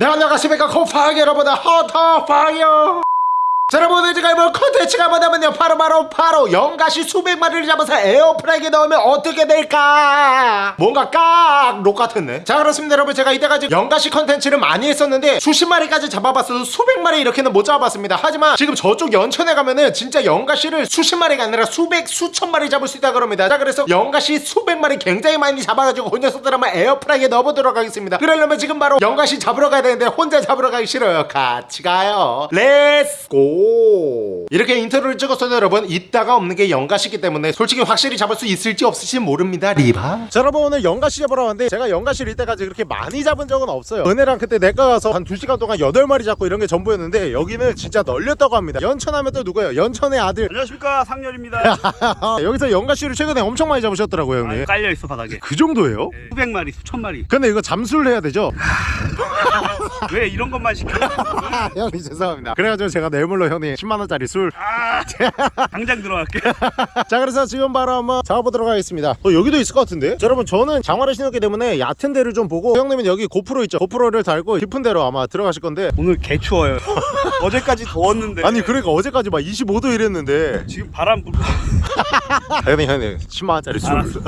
네 안녕하십니까 코파이 여러분들 헌터퐝이야 자 여러분 제가 이번 컨텐츠가 뭐냐면요. 바로 바로 바로 연가시 수백 마리를 잡아서 에어프라이기에 넣으면 어떻게 될까? 뭔가 깍록 같았네. 자 그렇습니다. 여러분 제가 이때까지 연가시 컨텐츠를 많이 했었는데 수십 마리까지 잡아봤어도 수백 마리 이렇게는 못 잡아봤습니다. 하지만 지금 저쪽 연천에 가면은 진짜 연가시를 수십 마리가 아니라 수백 수천 마리 잡을 수 있다 그럽니다. 자 그래서 연가시 수백 마리 굉장히 많이 잡아가지고 그 녀석들 한번 에어프라이기에 넣어보도록 하겠습니다. 그러려면 지금 바로 연가시 잡으러 가야 되는데 혼자 잡으러 가기 싫어요. 같이 가요. let's go 이렇게 인터뷰를 찍었어도 여러분 있다가 없는 게 연가시기 때문에 솔직히 확실히 잡을 수 있을지 없을지 모릅니다 리바 자 여러분 오늘 연가시 잡으러 왔는데 제가 연가시를 이때까지 그렇게 많이 잡은 적은 없어요 은혜랑 그때 내가 가서 한 2시간 동안 8마리 잡고 이런 게 전부였는데 여기는 진짜 널렸다고 합니다 연천하면 또 누구예요 연천의 아들 안녕하십니까 상렬입니다. 여기서 연가시를 최근에 엄청 많이 잡으셨더라고요 형님 아, 깔려 있어 바닥에. 그 정도예요? 네, 수백 마리, 수천 마리. 근데 이거 잠수를 해야 되죠? 왜 이런 것만 시켜? 아, 형님 죄송합니다 그래가지고 제가 내물로 형님 10만원짜리 술 아, 당장 들어갈게. 자 그래서 지금 바로 한번 잡아보도록 하겠습니다 어, 여기도 있을 것 같은데 자, 여러분 저는 장화를 신었기 때문에 얕은 데를 좀 보고 형님은 여기 고프로 있죠 고프로를 달고 깊은 데로 아마 들어가실 건데 오늘 개 추워요. 어제까지 더웠는데. 아니 그러니까 어제까지 막 25도 이랬는데 지금 바람 불고. 형님 형님 10만원짜리 술.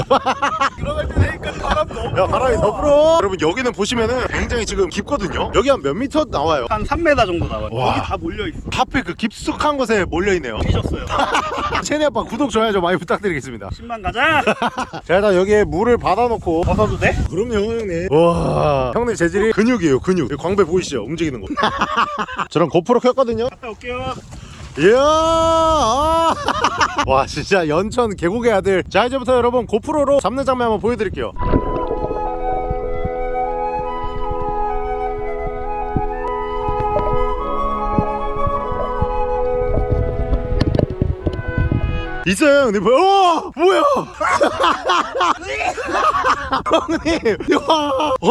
들어갈 때 내일까지 바람 너무. 야 바람이 더 불어 여러분 여기는 보시면은 굉장히 지금 깊거든요 여기 한 몇 미터 나와요 한 3m 정도 나와요. 와. 여기 다 몰려 있어. 하필 그 깊숙한 곳에 몰려있네요. 삐졌어요. 체니 아빠 구독 좋아요 좀 많이 부탁드리겠습니다. 10만 가자. 자 일단 여기에 물을 받아놓고. 벗어도 돼? 그럼요 형님. 와 형님 재질이 근육이에요 근육. 광배 보이시죠? 움직이는 거. 저랑 고프로 켰거든요. 갔다 올게요. 이야! 아. 와 진짜 연천 계곡의 아들. 자 이제부터 여러분 고프로로 잡는 장면 한번 보여드릴게요 있어요 형님 어 뭐야 형님 야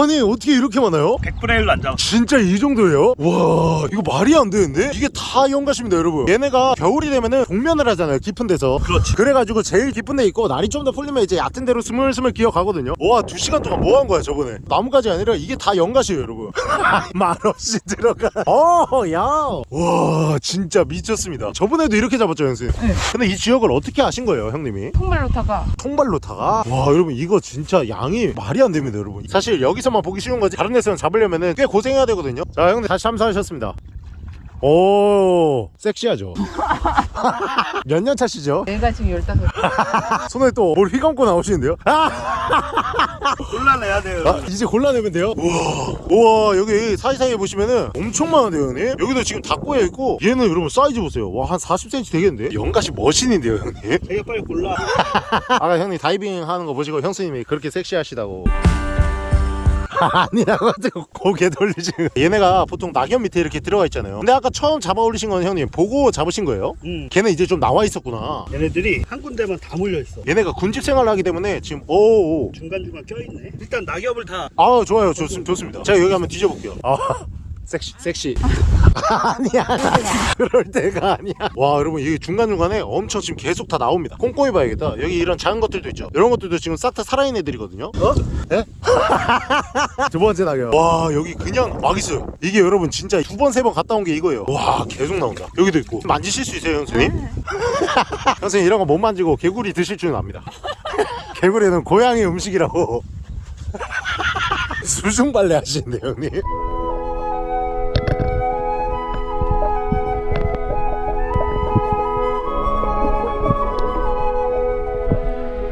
아니 어떻게 이렇게 많아요? 100분의 1로 안 잡았어. 진짜 이 정도예요? 와 이거 말이 안 되는데? 이게 다 연가십니다 여러분 얘네가 겨울이 되면은 동면을 하잖아요 깊은 데서 그렇지. 그래가지고 제일 깊은 데 있고 날이 좀 더 풀리면 이제 얕은 데로 스물스물 기어가거든요 와두 시간 동안 뭐 한 거야 저번에 나무까지 아니라 이게 다 연가시에요 여러분 말없이 들어가 어야와 진짜 미쳤습니다 저번에도 이렇게 잡았죠 형님 네. 근데 이 지역을 어떻게 아신 거예요 형님이? 통발로 타가. 통발로 타가? 와 여러분 이거 진짜 양이 말이 안 됩니다 여러분. 사실 여기서만 보기 쉬운 거지. 다른 데서는 잡으려면 꽤 고생해야 되거든요. 자 형님 다시 참사하셨습니다 오 섹시하죠 몇 년 차시죠? 내가 지금 15 손에 또 뭘 휘감고 나오시는데요? 아, 곤란해야 돼요. 아, 이제 골라내면 돼요? 우와 우와 여기 사이사이에 보시면은 엄청 많은데요 형님? 여기도 지금 다 꼬여있고 얘는 여러분 사이즈 보세요 와 한 40cm 되겠는데? 연가시 머신인데요 형님? 되게 빨리 골라. 아까 형님 다이빙 하는 거 보시고 형수님이 그렇게 섹시하시다고 아니라고 가지고 고개 돌리시는 거. 얘네가 보통 낙엽 밑에 이렇게 들어가 있잖아요 근데 아까 처음 잡아 올리신 건 형님 보고 잡으신 거예요? 응. 걔네 이제 좀 나와 있었구나 얘네들이 한 군데만 다 몰려 있어. 얘네가 군집 생활을 하기 때문에 지금 오오 중간중간 껴있네. 일단 낙엽을 다 아 좋아요 좋습, 좋습니다 제가 여기 한번 뒤져볼게요 아 섹시 섹시. 아니야. 그럴 때가 아니야. 와 여러분 여기 중간중간에 엄청 지금 계속 다 나옵니다. 꼼꼼히 봐야겠다. 여기 이런 작은 것들도 있죠. 이런 것들도 지금 싹 다 살아있는 애들이거든요. 어? 예? 두 번째 낙엽. 와 여기 그냥 막 있어요. 이게 여러분 진짜 두 번 세 번 갔다 온 게 이거예요. 와 계속 나온다. 여기도 있고. 만지실 수 있어요 형수님? 형수님 이런 거 못 만지고 개구리 드실 줄은 압니다. 개구리는 고양이 음식이라고. 수중발레 하시는데 형님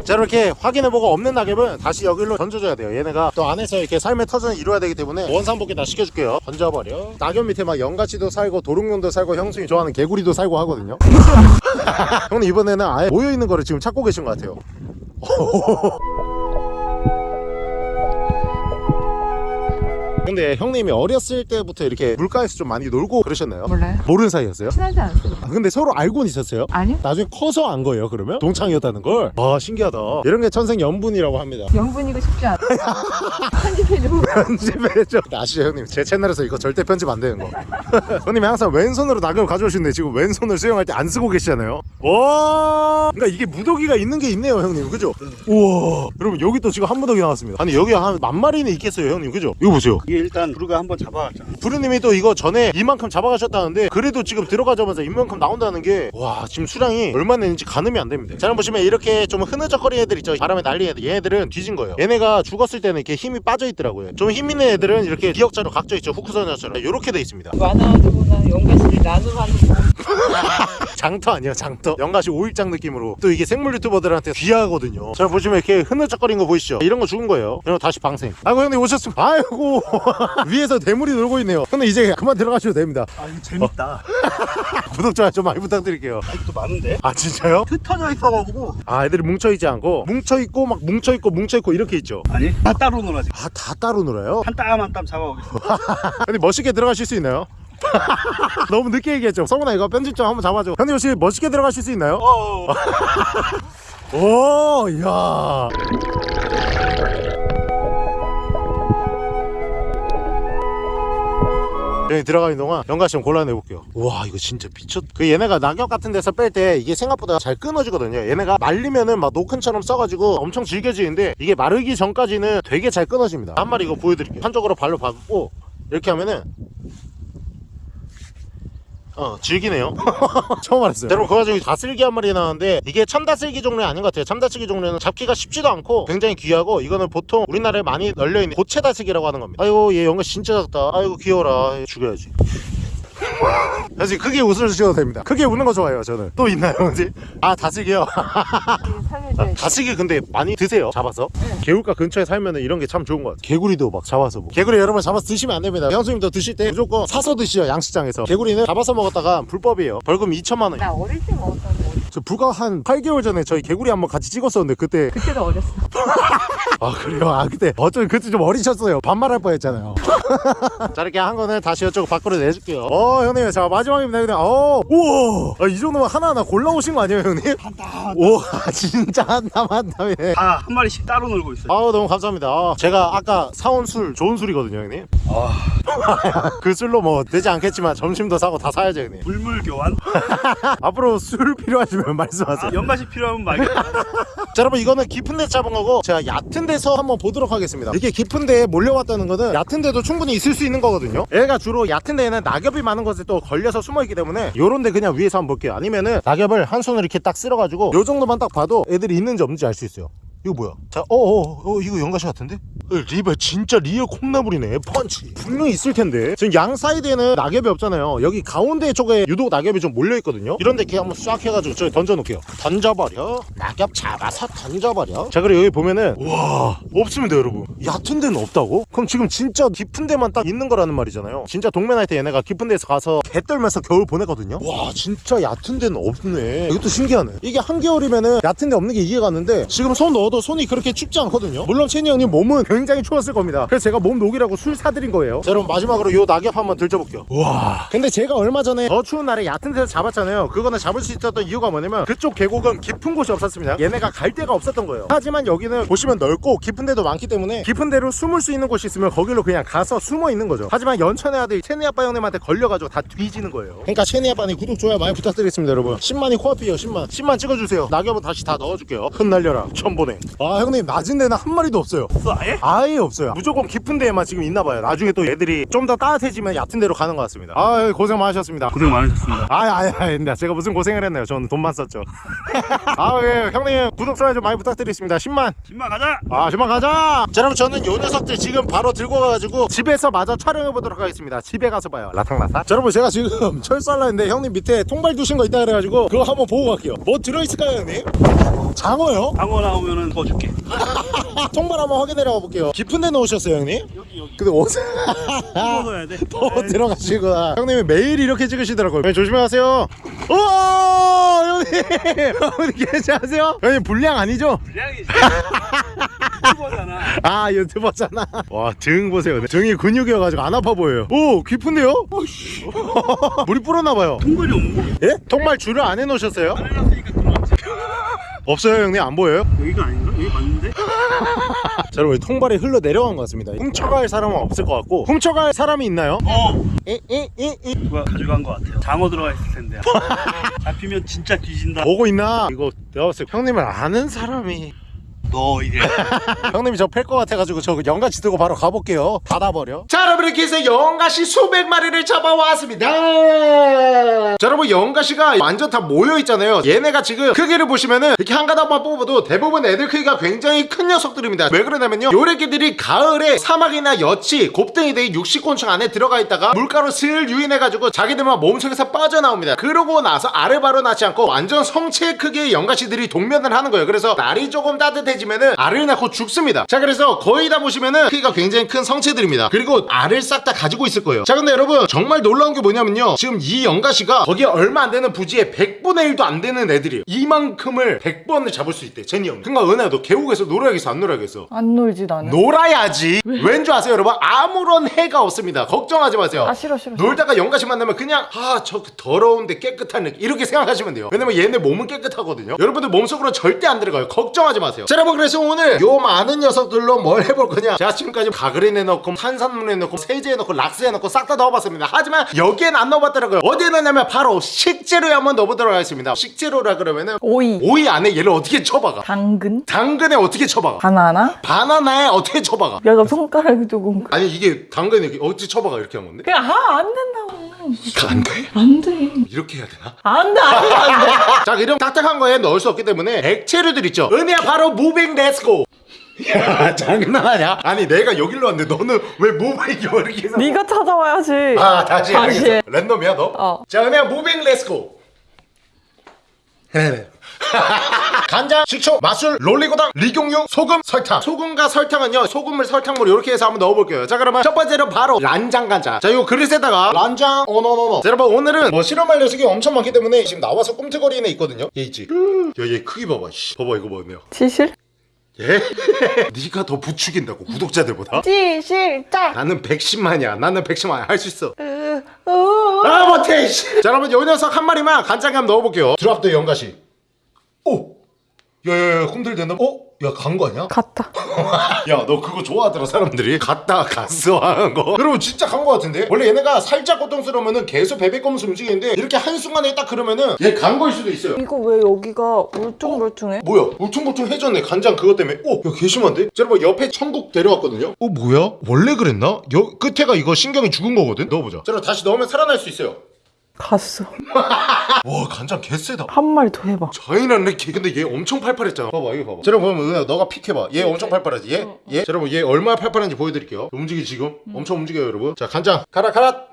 자 이렇게 확인해보고 없는 낙엽은 다시 여기로 던져줘야 돼요. 얘네가 또 안에서 이렇게 삶의 터전을 이루어야 되기 때문에 원상복귀 다 시켜줄게요. 던져버려. 낙엽 밑에 막 연가시도 살고 도롱뇽도 살고 형수이 좋아하는 개구리도 살고 하거든요. 형님 이번에는 아예 모여있는 거를 지금 찾고 계신 것 같아요 근데 형님이 어렸을 때부터 이렇게 물가에서 좀 많이 놀고 그러셨나요? 몰라요? 모르는 사이였어요? 친하지 않았어요. 아, 근데 서로 알고는 있었어요? 아니요. 나중에 커서 안 거예요 그러면? 동창이었다는 걸? 와 신기하다. 이런 게 천생 연분이라고 합니다. 영분이고 싶지 않아. 편집해주고 편집해줘. 아시죠 형님? 제 채널에서 이거 절대 편집 안 되는 거. 형님이 항상 왼손으로 낙엽을 가져오시는데 지금 왼손을 수영할 때 안 쓰고 계시잖아요. 와! 그러니까 이게 무더기가 있는 게 있네요 형님. 그죠? 우와. 여러분 여기 또 지금 한 무더기 나왔습니다. 아니 여기 한 만 마리는 있겠어요 형님. 그죠? 이거 보세요 일단 부르가 한번 잡아왔잖아. 부르님이 또 이거 전에 이만큼 잡아가셨다는데 그래도 지금 들어가자마자 이만큼 나온다는 게 와 지금 수량이 얼마나 있는지 가늠이 안 됩니다. 자 보시면 이렇게 좀 흐느적거리는 애들 있죠. 바람에 날리는 애들. 얘네들은 뒤진 거예요. 얘네가 죽었을 때는 이렇게 힘이 빠져 있더라고요. 좀 힘 있는 애들은 이렇게 기역자로 각져 있죠. 후크선녀처럼. 이렇게 돼 있습니다. 많아가지고 나 연가 시를 나눔하는 거. 장터 아니야 장터 연가시 오일장 느낌으로 또 이게 생물 유튜버들한테 귀하거든요 자 보시면 이렇게 흐느적거리는 거 보이시죠 이런 거 죽은 거예요 그리고 다시 방생 아이고 형님 오셨습니다 아이고 위에서 대물이 놀고 있네요 형님 이제 그만 들어가셔도 됩니다 아 이거 재밌다. 구독 좋아요 좀 많이 부탁드릴게요 아직도 많은데? 아 진짜요? 흩어져 있어가지고. 아 애들이 뭉쳐있지 않고 뭉쳐있고 막 뭉쳐있고 뭉쳐있고 이렇게 있죠 아니 다 따로 놀아지. 아 다 따로 놀아요? 한 땀 한 땀 잡아오겠어. 형님 멋있게 들어가실 수 있나요? 너무 늦게 얘기했죠. 성훈아 이거 편집 좀 한번 잡아줘. 형님 혹시 멋있게 들어가실 수 있나요? 어. 오 이야. 여기 들어가는 동안 연가시 좀 골라내 볼게요. 와 이거 진짜 미쳤 그 얘네가 낙엽 같은 데서 뺄 때 이게 생각보다 잘 끊어지거든요. 얘네가 말리면은 막 노큰처럼 써가지고 엄청 질겨지는데 이게 마르기 전까지는 되게 잘 끊어집니다. 한 마리 이거 보여드릴게요. 한쪽으로 발로 박고 이렇게 하면은 어 질기네요. 처음 알았어요. 여러분 그 와중에 다슬기 한 마리 나왔는데 이게 참다슬기 종류 아닌 것 같아요. 참다슬기 종류는 잡기가 쉽지도 않고 굉장히 귀하고 이거는 보통 우리나라에 많이 널려있는 고체다슬기라고 하는 겁니다. 아이고 얘 연가 진짜 작다. 아이고 귀여워라. 얘 죽여야지 사실 크게 웃을 주셔도 됩니다. 크게 웃는 거 좋아해요 저는. 또 있나요 혹시? 아 살려줘야지. 다슬기 근데 많이 드세요 잡아서? 개울가 근처에 살면 이런 게 참 좋은 것 같아요. 개구리도 막 잡아서 뭐. 개구리 여러분 잡아서 드시면 안 됩니다. 형수님도 드실 때 무조건 사서 드시죠 양식장에서. 개구리는 잡아서 먹었다가 불법이에요. 벌금 2천만 원나 어릴 때 먹었던 거. 저 불과 한 8개월 전에 저희 개구리 한번 같이 찍었었는데 그때 그때도 어렸어. 아 그래요? 아 그때 어쩌면 그때 좀 어리셨어요. 반말할 뻔했잖아요. 자 이렇게 한 거는 다시 이쪽 밖으로 내줄게요. 어 형님 자 마지막입니다 형님. 어 우와! 아, 이 정도면 하나하나 골라오신 거 아니에요 형님? 한땀 오 진짜 한땀 한땀이네 다한 마리씩 따로 놀고 있어요. 아우 너무 감사합니다. 아, 제가 아까 사온 술 좋은 술이거든요 형님. 아, 그 술로 뭐 되지 않겠지만 점심도 사고 다 사야죠 형님. 물물 교환. 앞으로 술 필요 하시면 말씀하세요. 연가시 필요하면 말겠다. 자 여러분 이거는 깊은 데 잡은 거고 제가 얕은 데서 한번 보도록 하겠습니다. 이게 깊은 데에 몰려왔다는 거는 얕은 데도 충분히 있을 수 있는 거거든요. 얘가 주로 얕은 데에는 낙엽이 많은 곳에 또 걸려서 숨어 있기 때문에 요런 데 그냥 위에서 한번 볼게요. 아니면은 낙엽을 한 손으로 이렇게 딱 쓸어가지고 요 정도만 딱 봐도 애들이 있는지 없는지 알 수 있어요 이거 뭐야? 자 어어 어, 이거 연가시 같은데? 어, 리버 진짜 real 콩나물이네 펀치. 분명히 있을 텐데. 지금 양 사이드에는 낙엽이 없잖아요. 여기 가운데 쪽에 유독 낙엽이 좀 몰려 있거든요. 이런데 이렇게 한번 싹 해가지고 저기 던져 놓을게요. 던져버려. 낙엽 잡아서 던져버려. 자 그리고 여기 보면은 와 없습니다 여러분. 얕은 데는 없다고? 그럼 지금 진짜 깊은 데만 딱 있는 거라는 말이잖아요. 진짜 동메나이트 얘네가 깊은 데서 가서 개 떨면서 겨울 보내거든요? 와 진짜 얕은 데는 없네. 이것도 신기하네. 이게 한겨울이면은 얕은 데 없는 게 이해가 가는데 지금 손 넣어도 손이 그렇게 춥지 않거든요. 물론 채니 형님 몸은 굉장히 추웠을 겁니다. 그래서 제가 몸 녹이라고 술 사드린 거예요. 자 여러분 마지막으로 요 낙엽 한번 들춰볼게요. 와. 근데 제가 얼마 전에 더 추운 날에 얕은 데서 잡았잖아요. 그거는 잡을 수 있었던 이유가 뭐냐면 그쪽 계곡은 깊은 곳이 없었습니다. 얘네가 갈 데가 없었던 거예요. 하지만 여기는 보시면 넓고 깊은 데도 많기 때문에 깊은 데로 숨을 수 있는 곳이 있으면 거기로 그냥 가서 숨어 있는 거죠. 하지만 연천의 아들 채니 아빠 형님한테 걸려가지고 다 뒤지는 거예요. 그러니까 채니 아빠님 구독 좋아요 많이 부탁드리겠습니다 여러분. 10만이 코앞이에요 10만. 10만 찍어주세요. 낙엽은 다시 다 넣어줄게요. 흩날려라 천보 냉아 형님 낮은 데는 한 마리도 없어요. 없어 아예? 아예 없어요. 무조건 깊은 데에만 지금 있나 봐요. 나중에 또 애들이 좀 더 따뜻해지면 얕은 데로 가는 것 같습니다. 아 고생 많으셨습니다. 고생 많으셨습니다. 아이 아이 나 제가 무슨 고생을 했나요? 저는 돈만 썼죠. 아예 형님 구독 좋아요 좀 많이 부탁드리겠습니다. 10만. 10만 가자. 아 주만 가자! 자 여러분 저는 요 녀석들 지금 바로 들고 가가지고 집에서 마저 촬영해 보도록 하겠습니다. 집에 가서 봐요. 라탕라탕. 자 여러분 제가 지금 철수하려 했는데 형님 밑에 통발 두신 거 있다 그래가지고 그거 한번 보고 갈게요. 뭐 들어있을까요 형님? 장어요? 방어 나오면은 더 줄게. 통발 한번 확인해 볼게요 깊은 데 넣으셨어요 형님? 여기 여기. 근데 어디 먹어야 돼. 또 들어가시구나 형님이 매일 이렇게 찍으시더라고요 형님 조심하세요 오 형님 형님 괜찮으세요? 형님 불량 아니죠? 분량이 유튜버잖아. 아 유튜버잖아 와 등 보세요 등이 근육이어가지고 안 아파 보여요 오 깊은데요? 물이 불었나봐요 통발이 없는 거. 예? 통말 줄을 안 해놓으셨어요? 해놨으니까 들어왔지. 없어요 형님 안 보여요? 여기가 아닌가? 여기 맞는데? 자 여러분 통발이 흘러 내려간 것 같습니다 훔쳐갈 사람은 없을 것 같고 훔쳐갈 사람이 있나요? 어. 이이이이 누가 가져간 것 같아요. 장어 들어가 있을 텐데. 잡히면 진짜 뒤진다. 보고 있나? 이거 내가 봤을 때 형님을 아는 사람이 너 이제. 형님이 저 팰 것 같아가지고 저 연가시 들고 바로 가볼게요. 닫아버려. 자 여러분 이렇게 해서 연가시 수백 마리를 잡아왔습니다. 자 여러분 연가시가 완전 다 모여있잖아요. 얘네가 지금 크기를 보시면은 이렇게 한 가닥만 뽑아도 대부분 애들 크기가 굉장히 큰 녀석들입니다. 왜 그러냐면요. 요래기들이 가을에 사막이나 여치 곱등이 등 육식곤충 안에 들어가 있다가 물가로 슬 유인해가지고 자기들만 몸속에서 빠져나옵니다. 그러고 나서 알을 바로 낳지 않고 완전 성체 크기의 연가시들이 동면을 하는 거예요. 그래서 날이 조금 따뜻해 지면은 알을 낳고 죽습니다. 자 그래서 거의 다 보시면은 크기가 굉장히 큰 성체들입니다. 그리고 알을 싹 다 가지고 있을 거예요. 자 근데 여러분 정말 놀라운 게 뭐냐면요. 지금 이 연가시가 거기에 얼마 안 되는 부지에 100분의 1도 안 되는 애들이에요. 이만큼을 100번을 잡을 수 있대 제니 형 그니까 은혜야 너 계곡에서 놀아야겠어? 안 놀아야겠어? 안 놀지 나는. 놀아야지. 왠줄 아세요 여러분? 아무런 해가 없습니다. 걱정하지 마세요. 아 싫어 싫어. 놀다가 연가시 만나면 그냥 아 저 더러운데 깨끗한 느낌. 이렇게 생각하시면 돼요. 왜냐면 얘네 몸은 깨끗하거든요. 여러분들 몸속으로 절대 안 들어가요. 걱정하지 마세요. 자 여러분 그래서 오늘 요 많은 녀석들로 뭘 해볼 거냐 제가 지금까지 가그린에 넣고 탄산물에 넣고 세제에 넣고 락스에 넣고 싹 다 넣어봤습니다 하지만 여기엔 안 넣어봤더라고요 어디에 넣냐면 바로 식재료에 한번 넣어보도록 하겠습니다 식재료라 그러면은 오이, 오이 안에 얘를 어떻게 쳐박아 당근, 당근에 어떻게 쳐박아 바나나. 바나나에 어떻게 쳐박아 내가 손가락이 조금. 아니 이게 당근에 어떻게 쳐박아 이렇게 한 건데 그냥 아 안 된다고. 안 돼? 안 돼. 이렇게 해야 되나? 안 돼, 안 돼, 안 돼. 자 이런 딱딱한 거에 넣을 수 없기 때문에 액체류들 있죠 은혜야 바로 moving let's go 야 장난하냐? 아니 내가 여기로 왔는데 너는 왜 moving이 이렇게 해서 네가 찾아와야지. 아 다시 다시 알겠어 해. 랜덤이야 너? 어. 자 은혜야 moving let's go 네. 간장, 식초, 맛술, 올리고당, 리경유, 소금, 설탕 소금과 설탕은요 소금을 설탕물 이렇게 해서 한번 넣어볼게요 자 그러면 첫 번째로 바로 란장 간장 자 이거 그릇에다가 란장 어너너너 자 여러분 오늘은 뭐 실험할 녀석이 엄청 많기 때문에 지금 나와서 꿈틀거리는 애 있거든요 얘 있지 야얘 크기 봐봐 씨. 봐봐 이거 뭐냐 지실? 예? 네가 더 부추긴다고 구독자들보다 지실짝. 나는 110만이야 나는 110만 할수 있어 으, 으. 아 못해 씨. 자 여러분 요 녀석 한 마리만 간장에 한번 넣어볼게요 드랍 더 연가시 오 야야야 꿈틀댄다 어? 야 간 거 아니야? 갔다. 야 너 그거 좋아하더라 사람들이 갔다 갔어 하는 거 여러분 진짜 간 거 같은데 원래 얘네가 살짝 고통스러우면은 계속 베베꼼수 움직이는데 이렇게 한순간에 딱 그러면은 얘 간 거일 수도 있어요 이거 왜 여기가 울퉁불퉁해? 뭐야 울퉁불퉁해졌네 간장 그것 때문에 오야 개심한데? 자, 여러분 옆에 천국 데려왔거든요 어 뭐야? 원래 그랬나? 여, 끝에가 이거 신경이 죽은 거거든? 넣어보자 자 여러분 다시 넣으면 살아날 수 있어요 갔어. 와 간장 개쎄다. 한 마리 더 해봐. 자이난 렉키 근데 얘 엄청 팔팔했잖아. 봐봐 이거 봐봐. 자 여러분 보면 은혜야 너가 pick해봐. 얘 엄청 팔팔하지 얘? 얘? 자 여러분 얘 얼마나 팔팔한지 보여드릴게요. 움직이 지금? 엄청 움직여요 여러분. 자 간장. 가라 가라.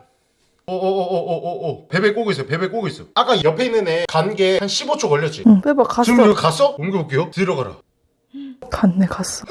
오오오오오오 베베 꼬고 있어 베베 꼬고 있어 아까 옆에 있는 애 간 게 한 15초 걸렸지? 응, 빼봐. 갔어. 지금 여기 갔어? 옮겨볼게요. 들어가라 갔네, 갔어.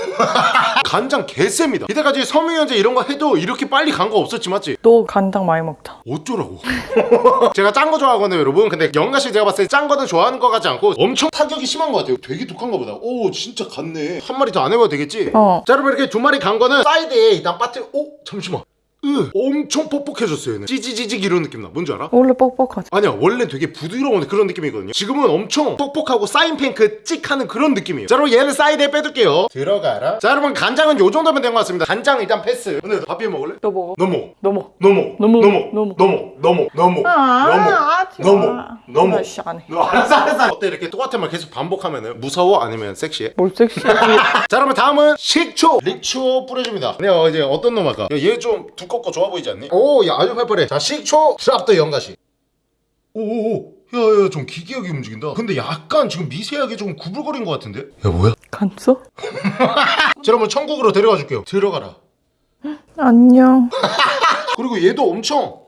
간장 개쎄입니다 이때까지 섬유유연제 이런 거 해도 이렇게 빨리 간 거 없었지 맞지? 너 간장 많이 먹다. 어쩌라고 제가 짠 거 좋아하거든요 여러분 근데 연가시 제가 봤을 때 짠 거는 좋아하는 거 같지 않고 엄청 타격이 심한 거 같아요 되게 독한가 보다 오 진짜 갔네 한 마리 더 안 해봐도 되겠지? 어. 자 여러분 이렇게 두 마리 간 거는 사이드에 일단 빠트 오 잠시만 으 엄청 뻑뻑해졌어요 얘네 찌지지직 이런 느낌 나 뭔지 알아? 원래 뻑뻑하지. 아니야 원래 되게 부드러운 그런 느낌이거든요 지금은 엄청 뻑뻑하고 사인펜 그 찍 하는 그런 느낌이에요 자 여러분 얘는 사이드에 빼둘게요 들어가라 자 여러분 간장은 요 정도면 된 것 같습니다 간장 일단 패스 오늘 밥 비벼 먹을래? 너 먹어. 넘어 넘어. 넘어 넘어. 넘어 넘어. 넘어 넘어 넘어 아, 넘어 하지 마. 넘어 넘어 아이씨, 안 해. 너 알았어 알았어 어때 이렇게 똑같은 말 계속 반복하면은 무서워 아니면 섹시해? 뭘 섹시해. 자 여러분 다음은 식초 리초 뿌려줍니다 내가 이제 어떤 놈 할까 얘 좀 두 껍고 좋아 보이지 않니? 오 야 아주 팔팔해 자 식초 드랍더 연가시 오오오 야야 좀 기기하게 움직인다 근데 약간 지금 미세하게 좀 구불거린 것 같은데? 야 뭐야? 갔어? 자 여러분 천국으로 데려가 줄게요 들어가라 안녕. 그리고 얘도 엄청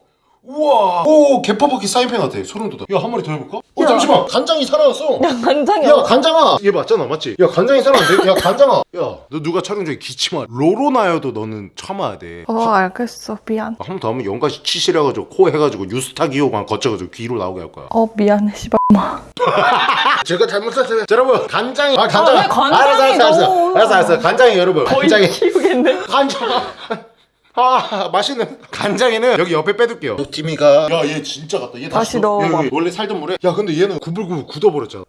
우와 오 개퍼버키 사인펜 같아 소름 돋아 야 한 마리 더 해볼까? 어 야. 잠시만 간장이 살아났어 야, 간장이 야 간장아 얘 맞잖아 맞지? 야 간장이 살아났는데? 야 간장아 야 너 누가 촬영 중에 기침하 로로나여도 너는 참아야 돼 어, 알겠어. 미안. 한 번 더 하면 연가시 치실해가지고 코 해가지고 유스타 기호만 거쳐가지고 귀로 나오게 할 거야 어, 미안해. 씨발. 제가 잘못했어요 자, 여러분 간장이 아 간장 아, 왜 간장이 알았어 알았어 알았어 알았어 알았어 간장이 여러분 거의 간장이 키우겠네. 간장 아 맛있는 간장에는 여기 옆에 빼둘게요. 티미가 야 얘 진짜 같다. 얘 다시 넣어. 넣어봐. 여기 원래 살던 물에. 야 근데 얘는 구불구불 굳어버렸잖아.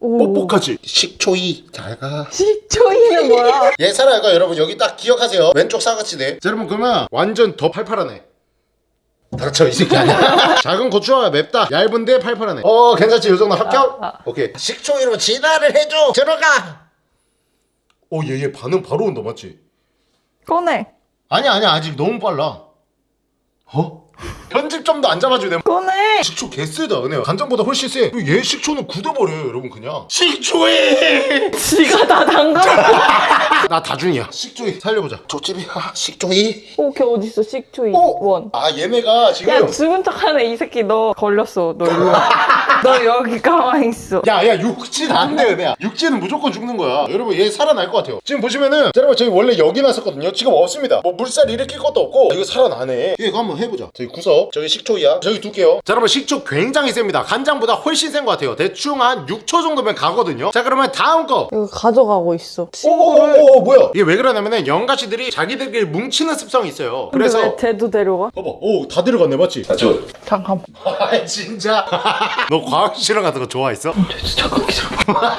오. 뻑뻑하지? 식초이. 잘가. 시초이는 뭐야? 얘 살아가 여러분 여기 딱 기억하세요. 왼쪽 사각지대 자 여러분 그러면 완전 더 팔팔하네. 닥쳐 이 새끼 아니야? 작은 고추가 맵다. 얇은데 팔팔하네. 어 괜찮지? 요 정도 합격? 아, 아. 오케이. 식초 이름 진화를 해줘. 들어가. 어얘 얘 반응 바로 온다 맞지? 꺼내. 아니야 아니야 아직 너무 빨라 어? 편집점도 안 잡아주네 꺼내. 식초 개쎄다 은혜야 간장보다 훨씬 쎄얘 식초는 굳어버려요 여러분 그냥 식초이 지가 다 담가. 나 다준이야 식초이 살려보자 조집이 아 식초이 오, 걔 어딨어? 식초이 오! 원. 아 얘네가 지금 야, 죽은 척하네 이 새끼 너 걸렸어. 너 일로 와. 너 여기 가만히 있어. 야야 육진 안돼 은혜야 육진은 무조건 죽는 거야 여러분 얘 살아날 것 같아요 지금 보시면은 자, 여러분 저희 원래 여기 났었거든요 지금 없습니다 뭐 물살 일으킬 것도 없고 이거 살아나네 이거 한번 해보자 저기 구석 저기 식초이야 저기 둘게요 자 여러분 식초 굉장히 셉니다 간장보다 훨씬 센 것 같아요 대충 한 6초 정도면 가거든요 자 그러면 다음 거 이거 가져가고 있어. 오오오오 뭐야 이게 왜 그러냐면은 연가시들이 자기들끼리 뭉치는 습성이 있어요 근데 그래서 왜 쟤도 데려가? 봐봐 오다 들어갔네 맞지? 아, 저... 잠깐. 아 진짜 너 과학실험 같은 거 좋아했어? 잠깐 기다려.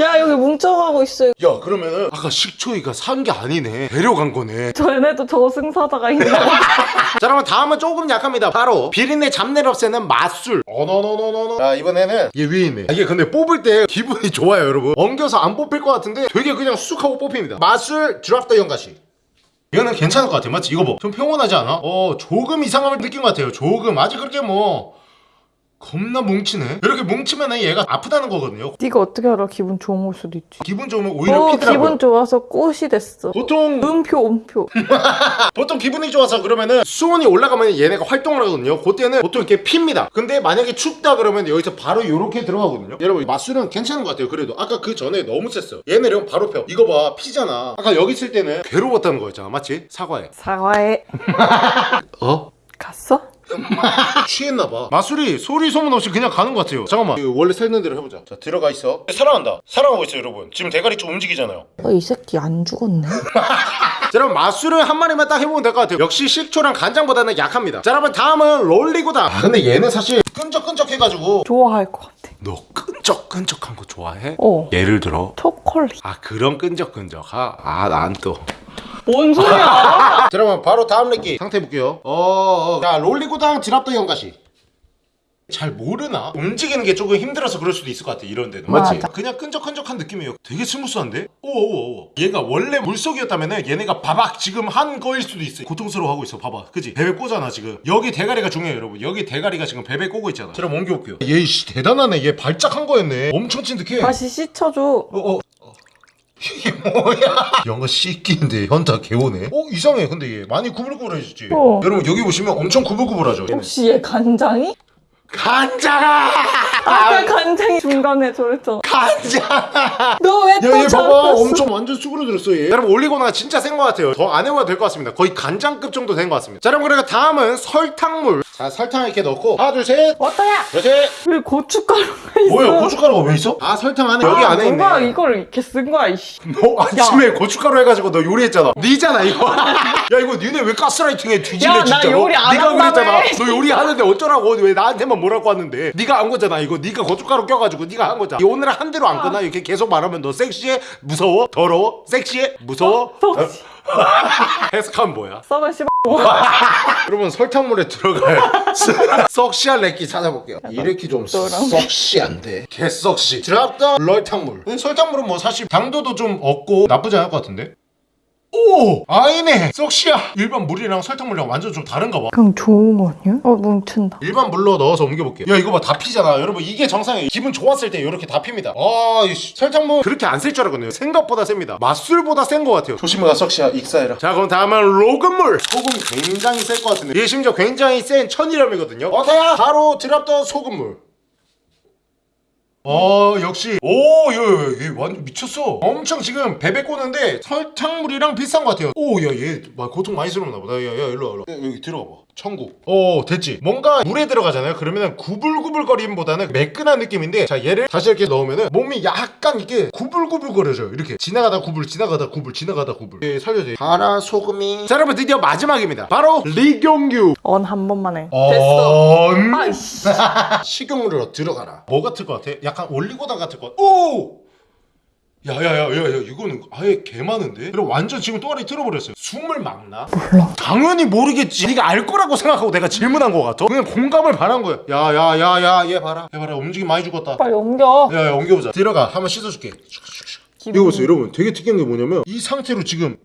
야 여기 뭉쳐가고 있어. 야 그러면은 아까 식초이가 산 게 아니네 데려간 거네 쟤네도 저승사자가 있나? 자 그러면 다음은 조금 약합니다 바로 비린내 잡내를 없애는 맛술. 어너너너너너. 자 이번에는 얘 위에 있네. 아, 이게 근데 뽑을 때 기분이 좋아요 여러분. 엉겨서 안 뽑힐 것 같은데 되게 그냥 쑥 하고 뽑힙니다. 맛술 드랍 더 연가시. 이거는 괜찮을 것 같아 맞지? 이거 봐 좀 평온하지 않아? 어 조금 이상함을 느낀 것 같아요. 조금. 아직 그렇게 뭐 겁나 뭉치네 이렇게 뭉치면 얘가 아프다는 거거든요 네가 어떻게 알아? 기분 좋은 걸 수도 있지. 기분 좋으면 오히려 어 피더라고요 기분 좋아서 꽃이 됐어. 보통 음표 음표. 보통 기분이 좋아서 그러면은 수온이 올라가면 얘네가 활동을 하거든요. 그때는 보통 이렇게 핍니다. 근데 만약에 춥다 그러면 여기서 바로 이렇게 들어가거든요. 여러분 맛술은 괜찮은 것 같아요. 그래도 아까 그 전에 너무 셌어요. 얘네는 바로 펴. 이거 봐 피잖아. 아까 여기 있을 때는 괴로웠다는 거였잖아. 맞지? 사과해. 사과해. 어? 갔어? 취했나 봐. 마술이 소리 소문 없이 그냥 가는 것 같아요. 잠깐만. 이거 원래 살던 대로 해보자. 자 들어가 있어. 살아간다. 살아가고 있어요, 여러분. 지금 대가리 좀 움직이잖아요. 어, 이 새끼 안 죽었네. 자 여러분 맛술을 한 마리만 딱 해보면 될 것 같아요 역시 식초랑 간장보다는 약합니다 자 여러분 다음은 롤리고다 아 근데 얘는 사실 끈적끈적 해가지고 좋아할 것 같아. 너 끈적끈적한 거 좋아해? 어. 예를 들어 초콜릿. 아 그런 끈적끈적 아난또 뭔 소리야? 자 여러분 바로 다음 렉기 상태 볼게요. 어어. 자 롤리고당 지랍도 연가시. 잘 모르나? 움직이는 게 조금 힘들어서 그럴 수도 있을 것 같아 이런 데는. 맞지? 그냥 끈적끈적한 느낌이에요. 되게 스무스한데? 오오오 얘가 원래 물속이었다면 얘네가 바박 지금 한 거일 수도 있어 고통스러워하고 있어 봐봐. 그지? 베베 꼬잖아 지금. 여기 대가리가 중요해요 여러분. 여기 대가리가 지금 베베 꼬고 있잖아. 자, 그럼 옮겨볼게요. 얘 씨 대단하네. 얘 발작한 거였네. 엄청 찐득해. 다시 씻혀줘. 어, 어. 이게 뭐야? 영어 씻기인데 현타 개오네. 어 이상해. 근데 얘 많이 구불구불해졌지. 어. 여러분 여기 보시면 엄청 구불구불하죠. 얘는. 혹시 얘 간장이? 간장아! 아까 간장이 중간에 저랬잖아. 간장아! 너왜또 야, 얘 봐봐. 엄청 완전 수그러들었어, 얘. 여러분, 올리고나가 진짜 센 것 같아요. 더 안 해봐도 될 것 같습니다. 거의 간장급 정도 된 것 같습니다. 자, 여러분, 그리고 다음은 설탕물. 자, 설탕 이렇게 넣고. 하나, 둘, 셋. 어떠야? 그렇지. 왜 고춧가루가 있어? 뭐야, 고춧가루가 왜 있어? 아, 설탕 안에. 여기 아, 안에 누가 있네. 이걸 이렇게 쓴 거야 이씨. 너 아침에 고춧가루 해가지고 너 요리했잖아. 니잖아 이거. 야 이거 니네 왜 가스라이팅해 뒤질래 야, 나 진짜로. 요리 안 네가 한다며. 그랬잖아. 너 요리하는데 어쩌라고 왜 나한테만 뭐라고 하는데. 네가 한 거잖아 이거. 네가 고춧가루 껴가지고 네가 한 거잖아. 오늘 한 대로 안 끝나? 이렇게 계속 말하면 너 섹시해? 무서워? 더러워? 섹시해? 무서워. 섹시. 해석하면 뭐야? 썩은 씨. 여러분 설탕물에 들어갈 썩시한 렉기 찾아볼게요. 이렇게 좀 썩시한데? 개썩시. 드랍더 설탕물. 근데 설탕물은 뭐 사실 당도도 좀 없고 나쁘지 않을 것 같은데 오! 아니네. 썩시야. 일반 물이랑 설탕물이랑 완전 좀 다른가 봐. 그럼 좋은 거 아니야? 어 뭉친다. 일반 물로 넣어서 옮겨볼게요 야 이거 봐. 다 피잖아. 여러분 이게 정상이에요. 기분 좋았을 때 이렇게 다 핍니다. 아 이씨. 설탕물 그렇게 안 쓸 줄 알았거든요. 생각보다 셉니다. 맛술보다 센것 같아요. 조심해라 썩시야. 익사해라. 자 그럼 다음은 로금물. 소금 굉장히 셀 것 같은데. 얘 심지어 굉장히 센 천일염이거든요. 어때야? 바로 drop the 소금물 어 역시. 오 얘 얘 완전 미쳤어. 엄청 지금 베베 꼬는데 설탕물이랑 비슷한 것 같아요. 오 야 얘 고통 많이 스러웠나 보다. 야야 일로 와 일로 와. 야, 여기 들어가 봐 천국 어 됐지 뭔가 물에 들어가잖아요 그러면은 구불구불거림보다는 매끈한 느낌인데 자 얘를 다시 이렇게 넣으면은 몸이 약간 이게 구불구불거려져요 이렇게 지나가다 구불 지나가다 구불 지나가다 구불 예, 살려줘 파라 소금이 자 여러분 드디어 마지막입니다 바로 리경규 언 한 번만 해. 어... 됐어. 음. 아이씨. 식용유로 들어가라. 뭐 같을 것 같아? 약간 올리고당 같을 것 같아. 오! 야야야야야 이거는 아예 개 많은데? 그리고 완전 지금 또아리 틀어버렸어요. 숨을 막나? 몰라. 당연히 모르겠지. 네가 알 거라고 생각하고 내가 질문한 거 같아. 그냥 공감을 바란 거야. 야야야야 얘 봐라. 얘 봐라 움직임 많이 죽었다. 빨리 옮겨. 야야 옮겨보자. 들어가. 한번 씻어줄게. 이거 보세요 여러분 되게 특이한 게 뭐냐면 이 상태로 지금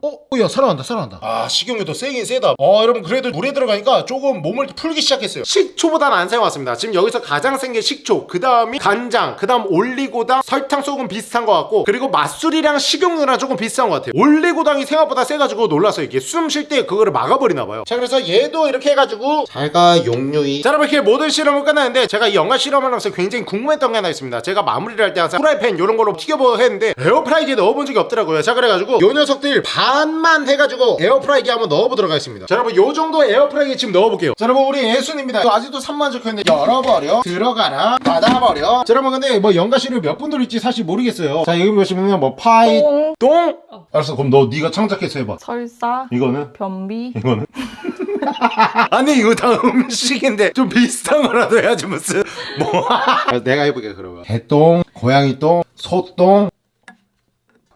어? 어, 야 살아난다 살아난다. 아 식용유 도 세긴 세다. 어 여러분 그래도 물에 들어가니까 조금 몸을 풀기 시작했어요. 식초보다는 안 사용했습니다. 지금 여기서 가장 센 게 식초 그 다음이 간장 그 다음 올리고당 설탕 소금 비슷한 것 같고 그리고 맛술이랑 식용유랑 조금 비슷한 것 같아요. 올리고당이 생각보다 세가지고 놀랐어요 이게 숨 쉴 때 그거를 막아버리나 봐요. 자 그래서 얘도 이렇게 해가지고 잘가 용유이. 자 여러분 이렇게 모든 실험을 끝났는데 제가 이 연가 실험을 하면서 굉장히 궁금했던 게 하나 있습니다. 제가 마무리를 할 때 항상 프라이팬 이런 걸로 튀겨보고 했는데 에어프라이기에 넣어본 적이 없더라고요. 자 그래가지고 요 녀석들 반만 해가지고 에어프라이기에 한번 넣어보도록 하겠습니다. 자 여러분 요 정도 에어프라이기에 지금 넣어볼게요. 자 여러분 우리 예순입니다. 아직도 3만 적혀있는데 열어버려. 들어가라. 닫아버려. 자 여러분 근데 뭐 연가시를 몇분 들을지 사실 모르겠어요. 자 여기 보시면 뭐 파이 똥, 똥? 알았어 그럼 너 네가 창작해서 해봐. 설사, 이거는? 변비. 이거는? 아니 이거 다 음식인데 좀 비슷한 거라도 해야지 무슨. 뭐. 내가 해볼게 그러면. 개똥 고양이똥 소똥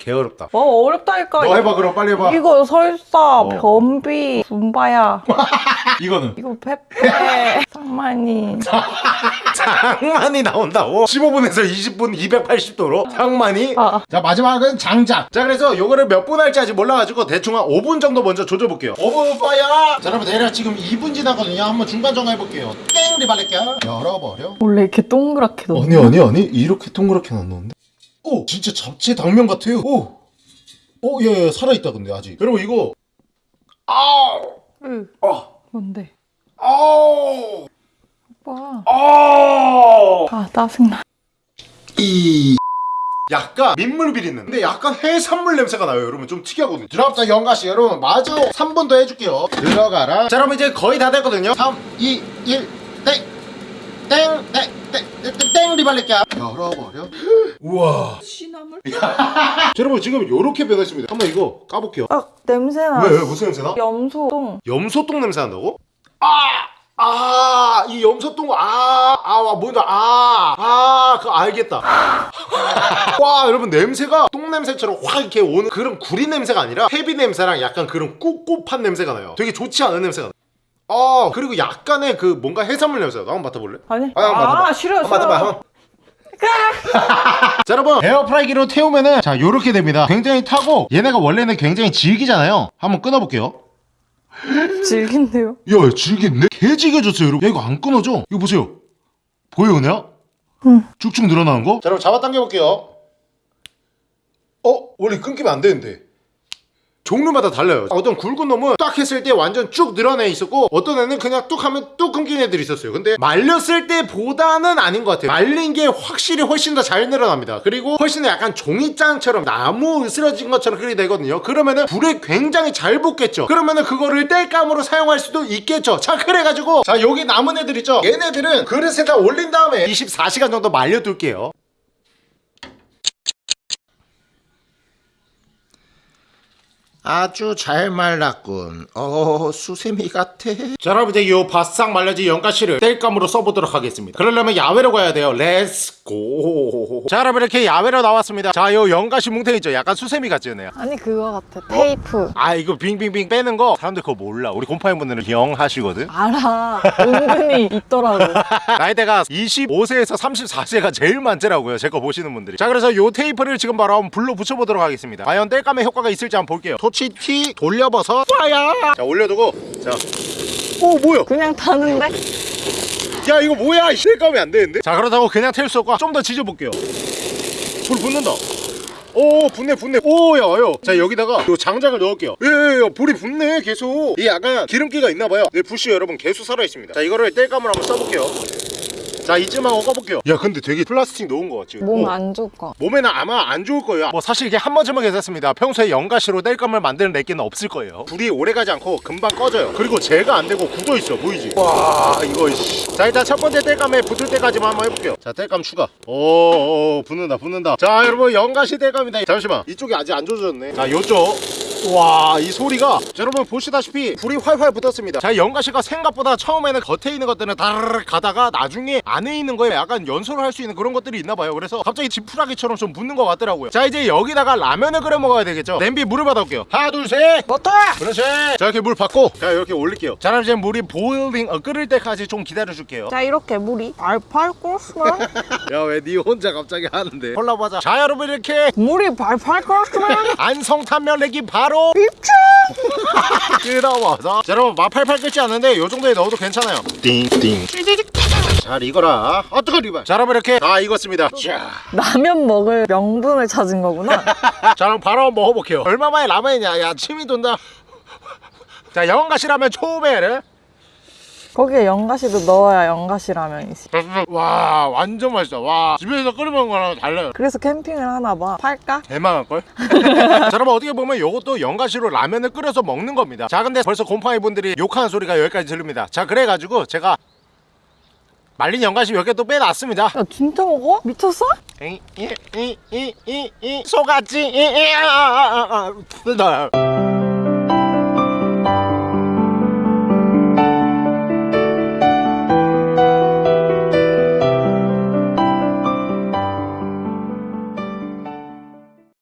개어렵다. 어 어렵다니까. 너 해봐 그럼. 빨리 해봐. 이거 설사, 어. 변비, 분바야. 이거는? 이거 페페, 상만이. 장만이 나온다고? 15분에서 20분 280도로? 장만이? 아. 자 마지막은 장작. 자 그래서 요거를 몇 분 할지 아직 몰라가지고 대충 한 5분 정도 먼저 조져볼게요. 5분 파야! 자 여러분 내려 지금 2분 지나거든요. 한번 중간 정화 해볼게요. 땡! 리발렛게요 열어버려. 원래 이렇게 동그랗게 넣어. 아니 아니 아니. 이렇게 동그랗게 놨는데 오 진짜 잡채 당면 같아요. 오 오 예 예, 살아있다 근데 아직. 여러분 이거. 아우. 응. 아. 뭔데? 아우. 오빠. 아우. 아 짜증나. 이 약간 민물 비린내 근데 약간 해산물 냄새가 나요 여러분. 좀 특이하거든요. 드랍자 영가씨. 여러분 마저 3분 더 해줄게요. 들어가라. 자 여러분 이제 거의 다 됐거든요. 3 2 1 땡! 땡! 땡! 땡! 땡! 땡! 리발렛게 열어버려 우와 시나물? 자, 여러분 지금 요렇게 변했습니다 한번 이거 까볼게요 아 냄새나. 왜, 왜 무슨 냄새나? 염소똥. 염소똥 냄새 난다고? 아! 아, 이 염소똥, 아, 아, 와, 뭔가, 아, 아, 그거 알겠다. 와, 여러분, 냄새가 똥 냄새처럼 확 이렇게 오는 그런 구리 냄새가 아니라 헤비 냄새랑 약간 그런 꿉꿉한 냄새가 나요. 되게 좋지 않은 냄새가 나요. 아, 그리고 약간의 그 뭔가 해산물 냄새가 나. 한번 맡아볼래? 아니? 아, 한번 맡아봐. 싫어 한번 싫어. 맡아봐, 한번. 자 여러분 에어프라이기로 태우면은 자 요렇게 됩니다 굉장히 타고 얘네가 원래는 굉장히 질기잖아요 한번 끊어볼게요 질긴데요? 야 질겠네? 개 질겨졌어요 여러분 야 이거 안 끊어져 이거 보세요 보여 그냥? 응. 쭉쭉 늘어나는 거? 자 여러분 잡아 당겨볼게요 어? 원래 끊기면 안 되는데 종류마다 달라요. 어떤 굵은 놈은 딱 했을 때 완전 쭉 늘어나 있었고 어떤 애는 그냥 뚝 하면 뚝 끊긴 애들이 있었어요. 근데 말렸을 때보다는 아닌 것 같아요. 말린 게 확실히 훨씬 더 잘 늘어납니다. 그리고 훨씬 더 약간 종이장처럼 나무 으스러진 것처럼 그렇게 되거든요. 그러면은 불에 굉장히 잘 붙겠죠. 그러면은 그거를 땔감으로 사용할 수도 있겠죠. 자 그래가지고 자 여기 남은 애들 있죠? 얘네들은 그릇에다 올린 다음에 24시간 정도 말려둘게요 아주 잘 말랐군. 어, 수세미 같아. 자, 여러분 이제 요 바싹 말려진 연가시를 땔감으로 써보도록 하겠습니다. 그러려면 야외로 가야 돼요. Let's go. 자, 여러분 이렇게 야외로 나왔습니다. 자, 요 연가시 뭉탱이 있죠? 약간 수세미 같지 않나요? 아니 그거 같아. 테이프. 아, 이거 빙빙빙 빼는 거 사람들 그거 몰라. 우리 곰팡이분들은 young 하시거든. 알아. 은근히 있더라고. 나이대가 25세에서 34세가 제일 많더라고요. 제 거 보시는 분들이. 자, 그래서 요 테이프를 지금 바로 한번 불로 붙여보도록 하겠습니다. 과연 땔감의 효과가 있을지 한번 볼게요. 토치티 돌려버섯 fire. 자, 올려두고. 자. 오, 뭐야? 그냥 타는데? 야 이거 뭐야 실감이 안 되는데 자 그렇다고 그냥 텔 수 없고 좀 더 지져볼게요 불 붙는다 오 붙네 붙네 오야요 자 여기다가 요 장작을 넣을게요 예예예 불이 붙네 계속 이 약간 기름기가 있나봐요 네 부시 여러분 계속 살아있습니다 자 이거를 뗄감을 한번 써볼게요 자 이쯤만 얹어볼게요. 야 근데 되게 플라스틱 넣은 거 같지? 몸 어. 안 좋을까? 몸에는 아마 안 좋을 거예요. 뭐 사실 이게 한 번쯤은 괜찮습니다. 평소에 연가시로 뗄감을 만드는 랩기는 없을 거예요. 불이 오래가지 않고 금방 꺼져요. 그리고 제가 안 되고 굳어있어 보이지? 와 이거 씨. 자 일단 첫 번째 뗄감에 붙을 때까지만 한번 해볼게요. 자 뗄감 추가. 오오 붙는다 붙는다. 자 여러분 연가시 뗄감이다. 잠시만. 이쪽이 아직 안 조졌네. 자 요쪽 와 이 소리가 자, 여러분 보시다시피 불이 활활 붙었습니다. 자 연가시가 생각보다 처음에는 겉에 있는 것들은 다르르 가다가 나중에 안에 있는 거에 약간 연소를 할 수 있는 그런 것들이 있나 봐요. 그래서 갑자기 지푸라기처럼 좀 붙는 것 같더라고요. 자 이제 여기다가 라면을 끓여 먹어야 되겠죠. 냄비 물을 받아올게요. 하나 둘셋. 버터! 그렇지. 자 이렇게 물 받고 자 이렇게 올릴게요. 자 그럼 이제 물이 보일링 어, 끓을 때까지 좀 기다려 줄게요. 자 이렇게 물이 발팔 끓었으면? 야왜 니 혼자 갑자기 하는데? 콜라보자. 자 여러분 이렇게 물이 발팔 끓었으면? 안성탄면 내기 바로 입체! 끓어와서. 자 여러분 마팔팔 끓지 않는데 요 정도에 넣어도 괜찮아요. 띵띵. 잘 익어라. 아 뜨거 리발 자 여러분 이렇게. 다 익었습니다. 자, 라면 먹을 명분을 찾은 거구나. 자 그럼 바로 한번 먹어볼게요. 얼마 만에 라면이냐? 야 침이 돈다. 자 영가시라면 초배를 거기에 연가시도 넣어야 연가시 라면이지 와 완전 맛있어 와 집에서 끓여 먹는 거랑 달라요 그래서 캠핑을 하나 봐 팔까? 대망할걸? 자 여러분 어떻게 보면 이것도 연가시로 라면을 끓여서 먹는 겁니다 자 근데 벌써 곰팡이 분들이 욕하는 소리가 여기까지 들립니다 자 그래가지고 제가 말린 연가시 몇 개 또 빼놨습니다 야 진짜 먹어? 미쳤어? 이, 이, 이, 이, 이, 이, 속았지 이, 이, 아, 아, 아, 아.